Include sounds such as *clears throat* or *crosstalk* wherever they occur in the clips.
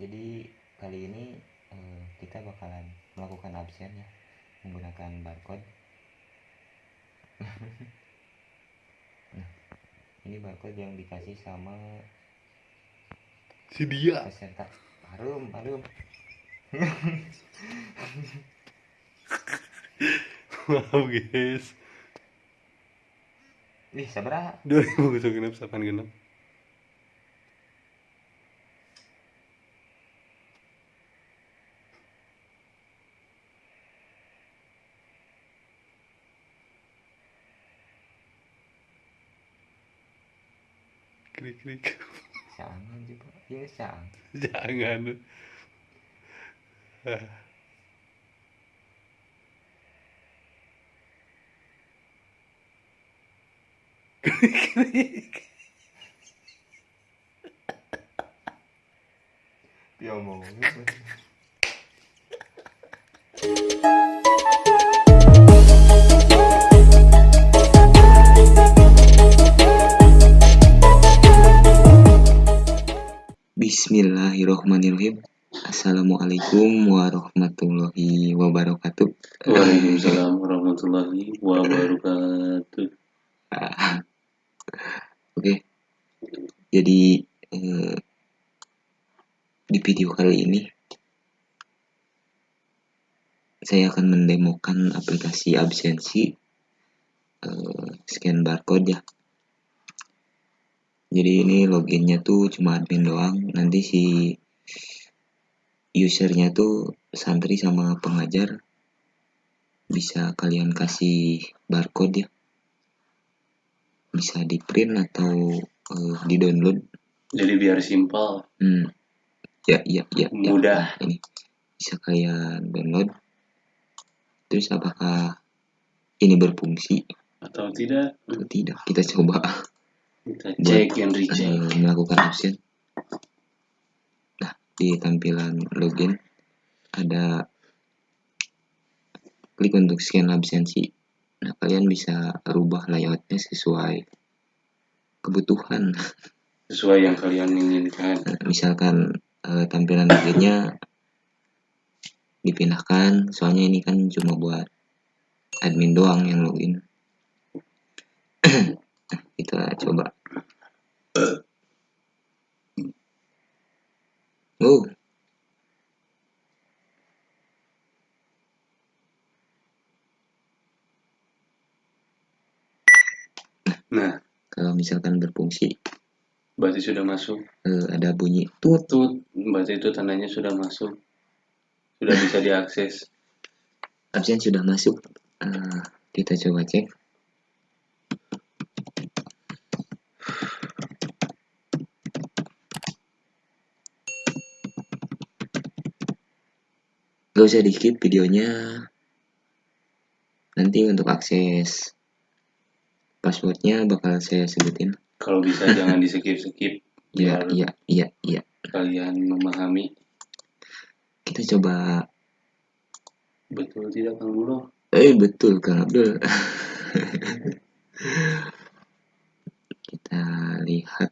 jadi kali ini eh, kita bakalan melakukan absen ya menggunakan barcode. *laughs* Nah ini barcode yang dikasih sama si dia. peserta. Harum harum. *laughs* Maaf guys. Ih sabra 2000 genep sapan genep krik krik jangan juga ya jangan. Jangan. Ah. krik krik ya mau Bismillahirrohmanirrohim. Assalamualaikum warahmatullahi wabarakatuh. Waalaikumsalam warahmatullahi wabarakatuh. Ah, Oke. Jadi eh, Di video kali ini Saya akan mendemokan aplikasi absensi. Eh, Scan barcode ya Jadi ini loginnya tuh cuma admin doang. Nanti si usernya tuh santri sama pengajar bisa kalian kasih barcode ya. Bisa di print atau eh, di download Jadi biar simpel, hmm. ya ya ya ya. Mudah. Nah, ini. Bisa kalian download. Terus apakah ini berfungsi? Atau tidak? Atau tidak? Kita coba kita Buat, cek and recheck. eh, melakukan absen nah di tampilan login ada klik untuk scan absensi. Nah kalian bisa rubah layoutnya sesuai kebutuhan. Sesuai yang kalian inginkan. Nah, misalkan eh, tampilan loginnya dipindahkan. Soalnya ini kan cuma buat admin doang yang login *clears throat* kita coba. Oh Nah, kalau misalkan berfungsi. Berarti sudah masuk. eh, ada bunyi tut. Tuh, berarti itu tandanya sudah masuk. Sudah bisa diakses. absen sudah masuk. Eh, kita coba cek gak usah di skip videonya. Nanti untuk akses passwordnya bakal saya sebutin. Kalau bisa *laughs* jangan di skip-skip ya biar iya iya iya. kalian memahami. Kita coba. Betul tidak Kang Bulo. eh betul Kang Abdul. *laughs* Kita lihat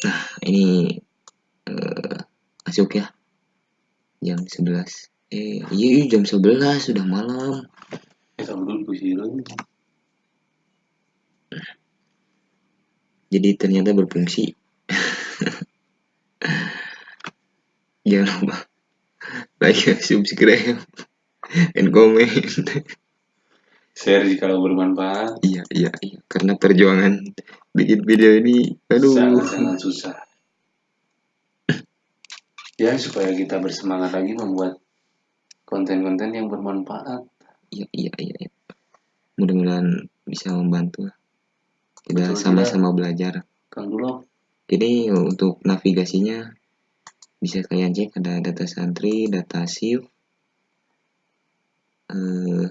nah ini eh, masuk ya jam 11 eh iya iya, jam 11 sudah malam. Eh, jadi ternyata berfungsi. Jangan lupa. Like subscribe and comment. Share jika bermanfaat. iya iya iya. Karena perjuangan bikin video ini aduh. Sangat-sangat susah. Ya supaya kita bersemangat lagi membuat konten-konten yang bermanfaat. iya iya iya iya. mudah-mudahan bisa membantu. Kita sama-sama belajar. Kang Dulo, ini untuk navigasinya bisa kalian cek ada data santri data shift eh,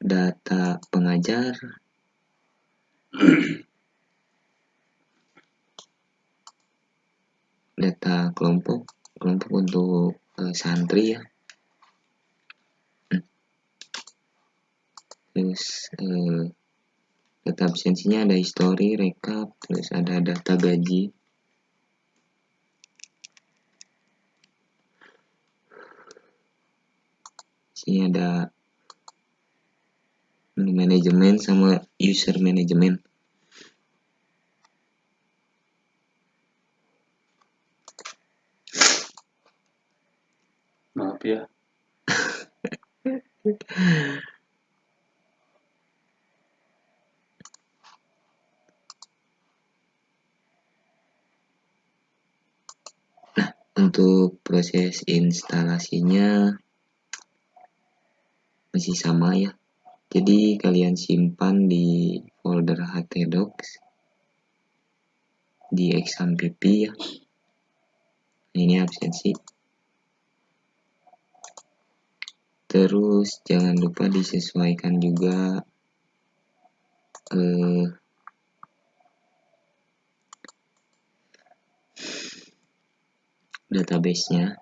data pengajar *clears throat* data kelompok kelompok untuk eh, santri ya. Hmm. terus eh, data absensinya ada history rekap terus ada data gaji. Sini ada manajemen sama user manajemen ya. Untuk proses instalasinya masih sama ya. Jadi kalian simpan di folder htdocs di exam pp ya. Ini absensi terus jangan lupa disesuaikan juga eh, database-nya.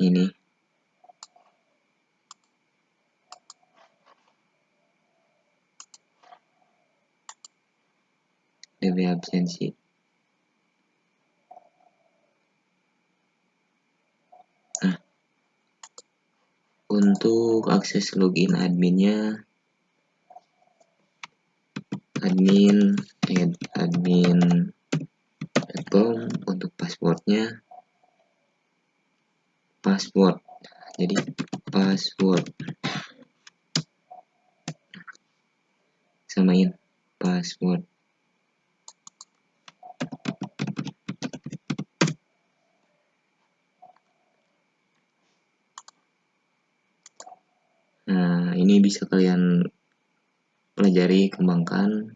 Ini. DB absensi untuk akses login adminnya admin add admin com untuk passwordnya. Password. Jadi password. Samain password nah ini bisa kalian pelajari kembangkan.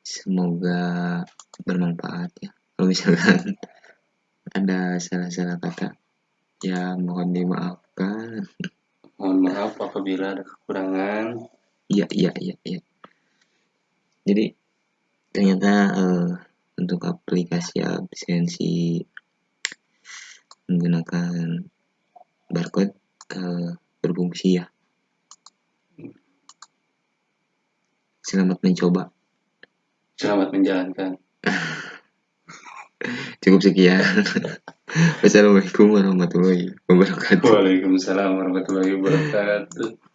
Semoga bermanfaat ya. Kalau misalkan *laughs* ada salah-salah kata ya mohon dimaafkan. Mohon maaf apabila ada kekurangan. Iya iya iya iya. Jadi ternyata eh, untuk aplikasi absensi menggunakan barcode eh, berfungsi ya. Selamat mencoba. Selamat menjalankan. *laughs* Cukup sekian. *laughs* Wassalamualaikum warahmatullahi wabarakatuh. Waalaikumsalam warahmatullahi wabarakatuh